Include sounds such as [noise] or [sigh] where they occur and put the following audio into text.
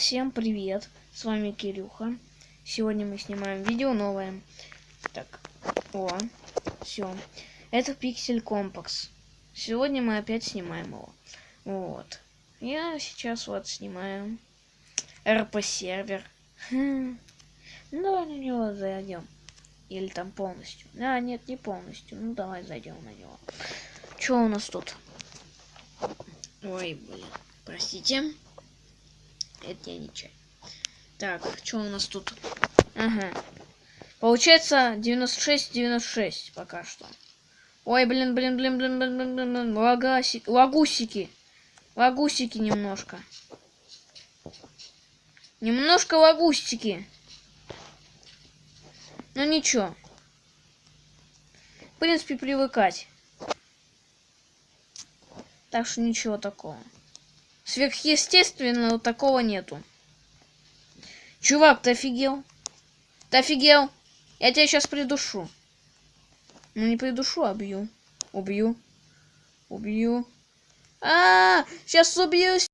Всем привет! С вами Кирюха. Сегодня мы снимаем видео новое. Так, о, все. Это Пиксель Компакс. Сегодня мы опять снимаем его. Вот. Я сейчас вот снимаю РП сервер. Хм. [laughs] Ну, на него зайдем. Или там полностью. А, нет, не полностью. Ну, давай зайдем на него. Что у нас тут? Ой, блин. Простите. Это я не чай. Так, что у нас тут? Ага. Получается 96-96 пока что. Ой, блин, блин, блин, блин, блин, блин, блин, блин. Лагаси... Лагусики. Лагусики немножко. Немножко лагустики. Ну ничего. В принципе, привыкать. Так что ничего такого. Сверхъестественного такого нету. Чувак, ты офигел? Ты офигел? Я тебя сейчас придушу. Ну не придушу, а бью. Убью. Убью. А, -а, -а сейчас убью.